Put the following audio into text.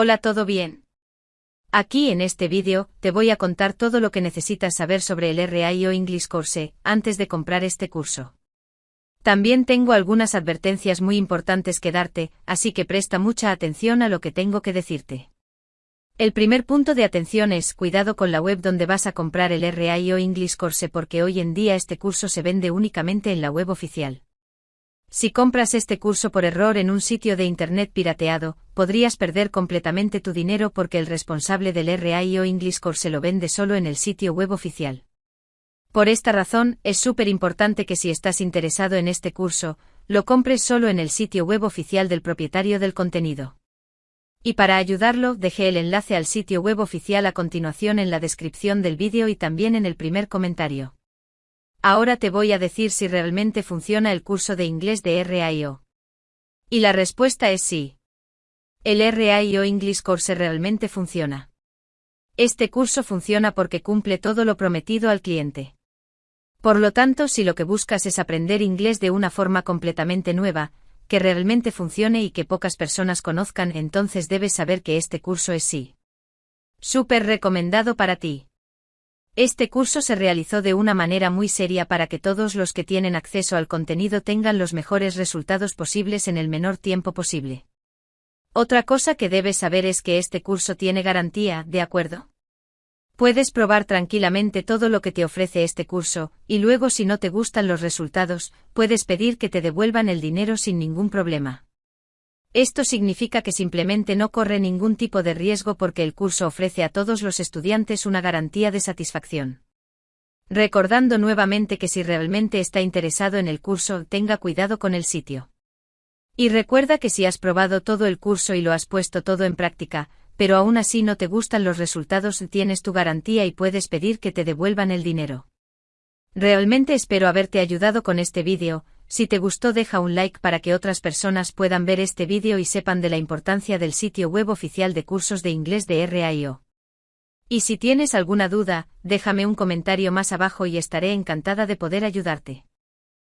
Hola, ¿todo bien? Aquí en este vídeo, te voy a contar todo lo que necesitas saber sobre el RAIO English Course, antes de comprar este curso. También tengo algunas advertencias muy importantes que darte, así que presta mucha atención a lo que tengo que decirte. El primer punto de atención es cuidado con la web donde vas a comprar el RAIO English Course porque hoy en día este curso se vende únicamente en la web oficial. Si compras este curso por error en un sitio de Internet pirateado, podrías perder completamente tu dinero porque el responsable del RAIO English Course lo vende solo en el sitio web oficial. Por esta razón, es súper importante que si estás interesado en este curso, lo compres solo en el sitio web oficial del propietario del contenido. Y para ayudarlo, dejé el enlace al sitio web oficial a continuación en la descripción del vídeo y también en el primer comentario. Ahora te voy a decir si realmente funciona el curso de inglés de RAIO. Y la respuesta es sí. El RAIO English Course realmente funciona. Este curso funciona porque cumple todo lo prometido al cliente. Por lo tanto, si lo que buscas es aprender inglés de una forma completamente nueva, que realmente funcione y que pocas personas conozcan, entonces debes saber que este curso es sí. Súper recomendado para ti. Este curso se realizó de una manera muy seria para que todos los que tienen acceso al contenido tengan los mejores resultados posibles en el menor tiempo posible. Otra cosa que debes saber es que este curso tiene garantía, ¿de acuerdo? Puedes probar tranquilamente todo lo que te ofrece este curso, y luego si no te gustan los resultados, puedes pedir que te devuelvan el dinero sin ningún problema. Esto significa que simplemente no corre ningún tipo de riesgo porque el curso ofrece a todos los estudiantes una garantía de satisfacción. Recordando nuevamente que si realmente está interesado en el curso, tenga cuidado con el sitio. Y recuerda que si has probado todo el curso y lo has puesto todo en práctica, pero aún así no te gustan los resultados, tienes tu garantía y puedes pedir que te devuelvan el dinero. Realmente espero haberte ayudado con este vídeo, si te gustó deja un like para que otras personas puedan ver este vídeo y sepan de la importancia del sitio web oficial de cursos de inglés de RAIO. Y si tienes alguna duda, déjame un comentario más abajo y estaré encantada de poder ayudarte.